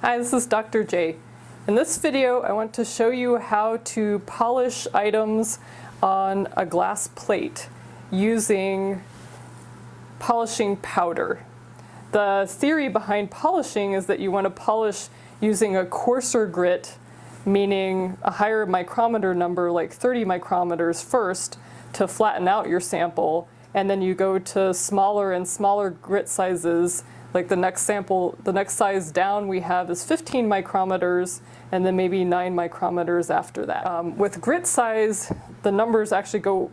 Hi, this is Dr. J. In this video, I want to show you how to polish items on a glass plate using polishing powder. The theory behind polishing is that you want to polish using a coarser grit, meaning a higher micrometer number like 30 micrometers first to flatten out your sample, and then you go to smaller and smaller grit sizes like the next sample, the next size down we have is 15 micrometers and then maybe 9 micrometers after that. Um, with grit size, the numbers actually go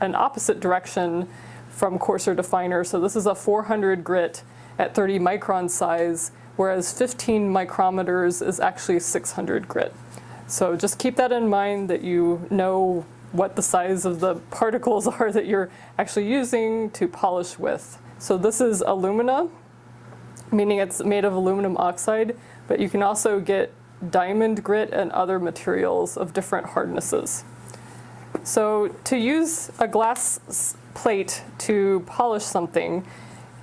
an opposite direction from coarser to finer. So this is a 400 grit at 30 micron size, whereas 15 micrometers is actually 600 grit. So just keep that in mind that you know what the size of the particles are that you're actually using to polish with. So this is alumina, meaning it's made of aluminum oxide, but you can also get diamond grit and other materials of different hardnesses. So to use a glass plate to polish something,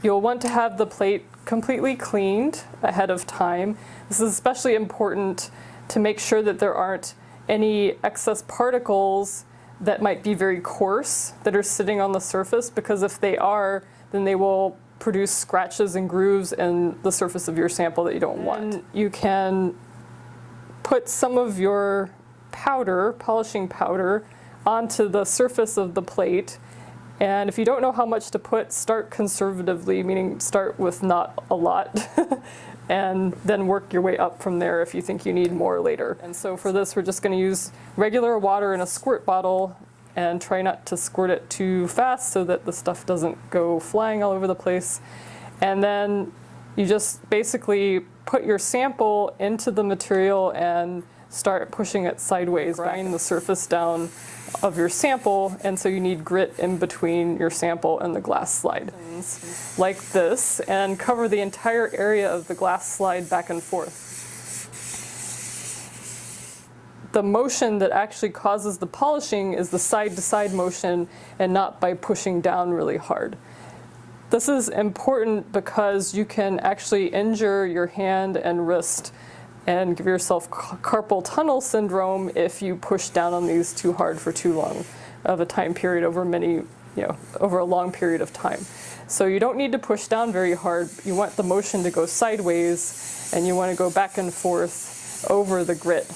you'll want to have the plate completely cleaned ahead of time. This is especially important to make sure that there aren't any excess particles that might be very coarse that are sitting on the surface because if they are, then they will produce scratches and grooves in the surface of your sample that you don't want. You can put some of your powder, polishing powder, onto the surface of the plate. And if you don't know how much to put, start conservatively, meaning start with not a lot, and then work your way up from there if you think you need more later. And so for this, we're just gonna use regular water in a squirt bottle and try not to squirt it too fast so that the stuff doesn't go flying all over the place. And then you just basically put your sample into the material and start pushing it sideways, grind the surface down of your sample, and so you need grit in between your sample and the glass slide. Mm-hmm. Like this, and cover the entire area of the glass slide back and forth. The motion that actually causes the polishing is the side-to-side -side motion and not by pushing down really hard. This is important because you can actually injure your hand and wrist and give yourself carpal tunnel syndrome if you push down on these too hard for too long of a time period over many, you know, over a long period of time. So you don't need to push down very hard. You want the motion to go sideways and you want to go back and forth over the grit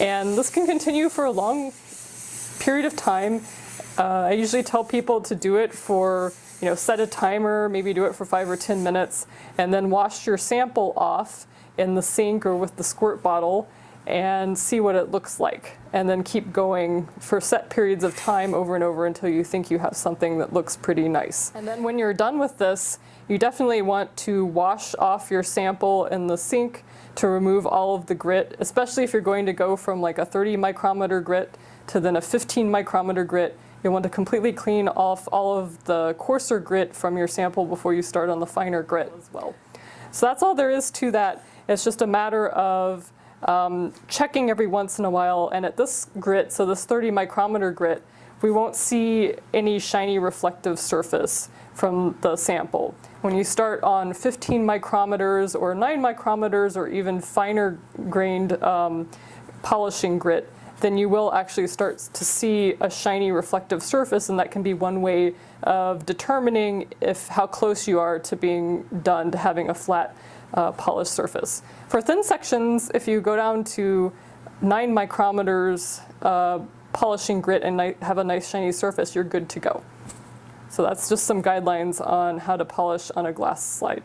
and this can continue for a long period of time. Uh, I usually tell people to do it for, you know, set a timer, maybe do it for five or 10 minutes, and then wash your sample off in the sink or with the squirt bottle and see what it looks like. And then keep going for set periods of time over and over until you think you have something that looks pretty nice. And then when you're done with this, you definitely want to wash off your sample in the sink to remove all of the grit, especially if you're going to go from like a 30 micrometer grit to then a 15 micrometer grit. You'll want to completely clean off all of the coarser grit from your sample before you start on the finer grit as well. So that's all there is to that. It's just a matter of um, checking every once in a while. And at this grit, so this 30 micrometer grit, we won't see any shiny reflective surface from the sample. When you start on 15 micrometers or 9 micrometers or even finer grained um, polishing grit, then you will actually start to see a shiny reflective surface and that can be one way of determining if how close you are to being done to having a flat uh, polished surface. For thin sections, if you go down to 9 micrometers uh, polishing grit and have a nice shiny surface, you're good to go. So that's just some guidelines on how to polish on a glass slide.